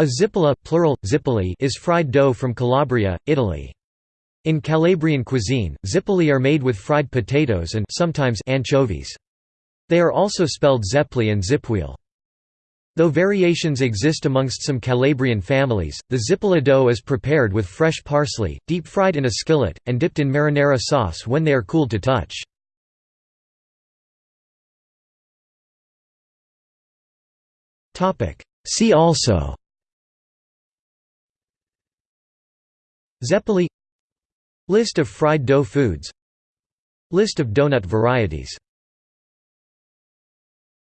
A zippola plural, zippoli is fried dough from Calabria, Italy. In Calabrian cuisine, zippoli are made with fried potatoes and sometimes anchovies. They are also spelled zeppli and zipwheel. Though variations exist amongst some Calabrian families, the zippola dough is prepared with fresh parsley, deep-fried in a skillet, and dipped in marinara sauce when they are cooled to touch. See also Zeppoli List of fried dough foods. List of donut varieties